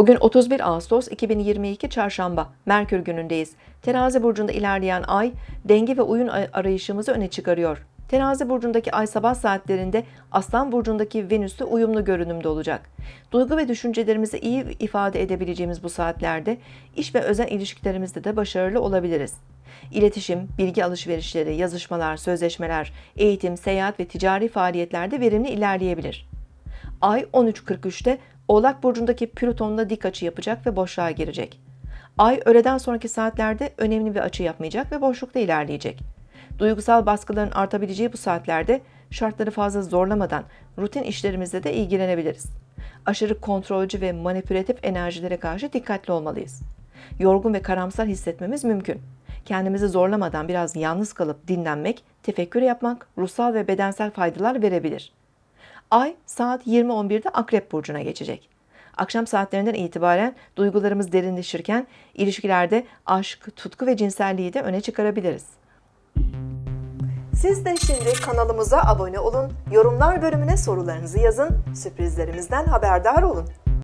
Bugün 31 Ağustos 2022 Çarşamba, Merkür günündeyiz. Terazi burcunda ilerleyen ay, denge ve uyum arayışımızı öne çıkarıyor. Terazi burcundaki ay sabah saatlerinde Aslan burcundaki Venüs'te uyumlu görünümde olacak. Duygu ve düşüncelerimizi iyi ifade edebileceğimiz bu saatlerde iş ve özel ilişkilerimizde de başarılı olabiliriz. İletişim, bilgi alışverişleri, yazışmalar, sözleşmeler, eğitim, seyahat ve ticari faaliyetlerde verimli ilerleyebilir. Ay 13.43'te Oğlak burcundaki Plüton'la dik açı yapacak ve boşluğa girecek. Ay öğleden sonraki saatlerde önemli bir açı yapmayacak ve boşlukta ilerleyecek. Duygusal baskıların artabileceği bu saatlerde şartları fazla zorlamadan rutin işlerimizle de ilgilenebiliriz. Aşırı kontrolcü ve manipülatif enerjilere karşı dikkatli olmalıyız. Yorgun ve karamsar hissetmemiz mümkün. Kendimizi zorlamadan biraz yalnız kalıp dinlenmek, tefekkür yapmak ruhsal ve bedensel faydalar verebilir. Ay saat 20.11'de Akrep Burcu'na geçecek. Akşam saatlerinden itibaren duygularımız derinleşirken ilişkilerde aşk, tutku ve cinselliği de öne çıkarabiliriz. Siz de şimdi kanalımıza abone olun, yorumlar bölümüne sorularınızı yazın, sürprizlerimizden haberdar olun.